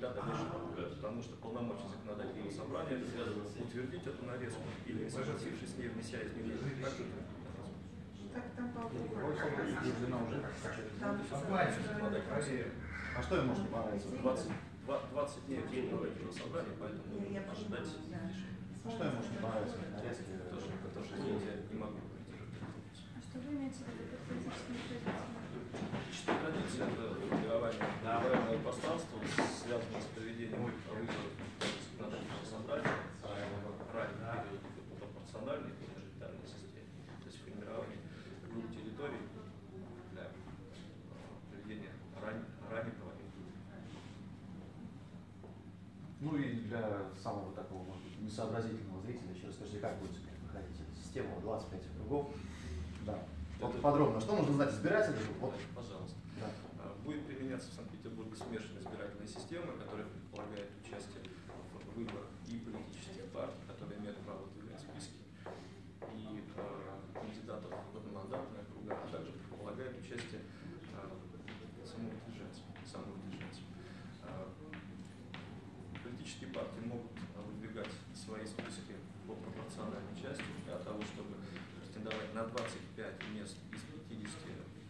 для дальнейшего прогресса, потому что полномочия законодательного собрания утвердить эту нарезку или, не согласившись с ней, внеся изменения. Так, Так, там законодательного собрания. А что им может не понравиться? 20, 20 дней законодательного собрания, поэтому Я ожидать решения. А что им может не понравиться? Нарезки. Тоже, тоже, извините, я не могу. А что вы имеете в виду под политическими традициями? Личная традиция – это формирование правильного пространства, связанное с проведением выборов законодательного собрания ранее период пропорциональной и мажоритарной системе. То есть формирование групп территорий для э, проведения ран- ранее проводимых выборов. Ну и для самого такого, может быть, несообразительного зрителя еще расскажите, как будет проходить эта система 25 округов. Да. Вот Это- подробно, что нужно знать избирателю? Вот, Пожалуйста. да. А, Будет применяться в Санкт-Петербурге смешанная избирательная система, которая предполагает участие в выборах и политических партий, которые имеют право выдвигать списки, и э, кандидатов в одномандатные округа, а также предполагает участие э, самовыдвиженцев. самовыдвиженцев. Э, политические партии могут выдвигать свои списки по пропорциональной части для того, чтобы претендовать на 25 мест из 50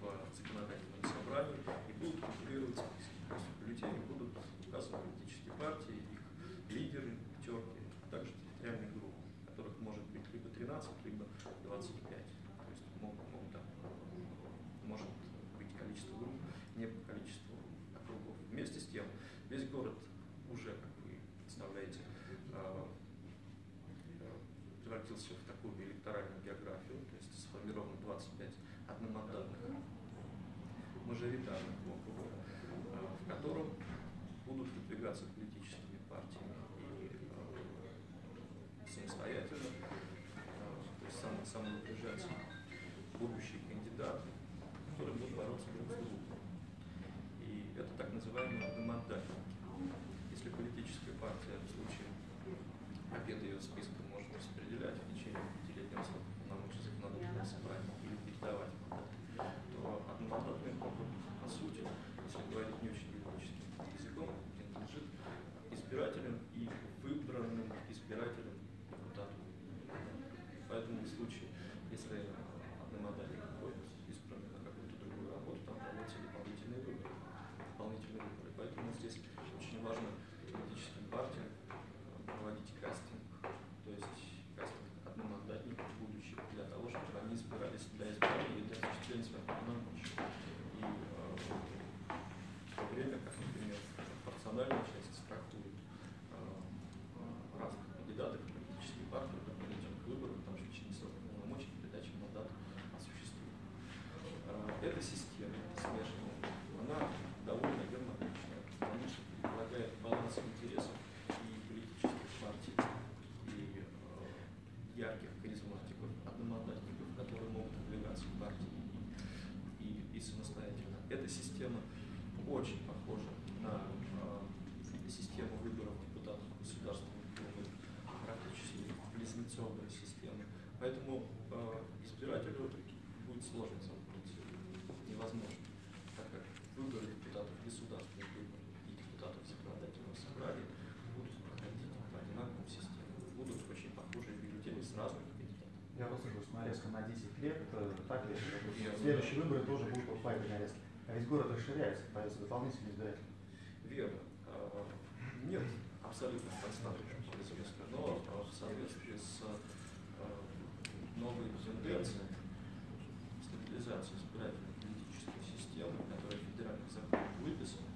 в законодательном собрании и будут конкурировать списки. То есть в будут указаны политические партии, их лидеры, пятерки, а также территориальные группы, которых может быть либо 13, либо 25. То есть могут, могут, там, может быть количество групп не по количеству округов. Вместе с тем, весь город уже, как представляете, э, превратился в такую электоральную географию, то есть сформировано 25 одномандатных мажоритарных округов, э, в котором будут выдвигаться политическими партиями и э, самостоятельно, то есть сам, самовыдвиженцы, будущие кандидаты, которые будут бороться друг с другом. this piece of пропорциональная часть страхует э, разных кандидатов в политические партии до этих выборов, потому что в течение срока полномочий передача мандата осуществима. Э, Эта система смешанная, она довольно гармоничная, потому что предполагает баланс интересов и политических партий, и э, ярких харизматиков, одномандатников, которые могут выдвигаться в партии и, и самостоятельно. Эта система очень похожа на э, систему выборов депутатов Государственной Думы, практически близнецовая система. Поэтому э, избирателю будет сложно замкнуть, невозможно, так как выборы депутатов Государственной Думы и депутатов Законодательного собрания будут проходить по одинаковым системам, будут очень похожие бюллетени с разных кандидатов. Я вас слышу, нарезка на 10 лет, э, так ли? Следующие выборы тоже будут по этой нарезке. А ведь город расширяется, появится дополнительные избиратели. Верно. А, Нет абсолютно известно, но а, в соответствии с а, новой тенденцией стабилизации избирательной политической системы, которая в федеральных законах выписана,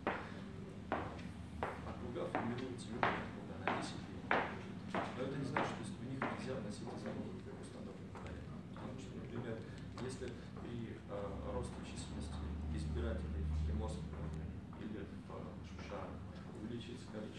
округа формируются любые округа на 10 лет. Но это не значит, что в них нельзя вносить изменения в установленный порядок. Потому что, например, если при росте районе или в э, Шушарах увеличится количество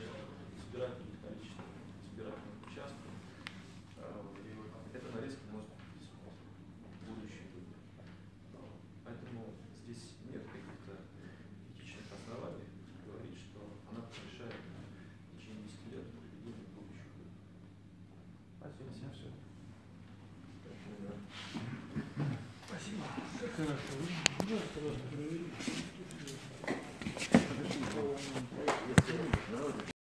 хорошо.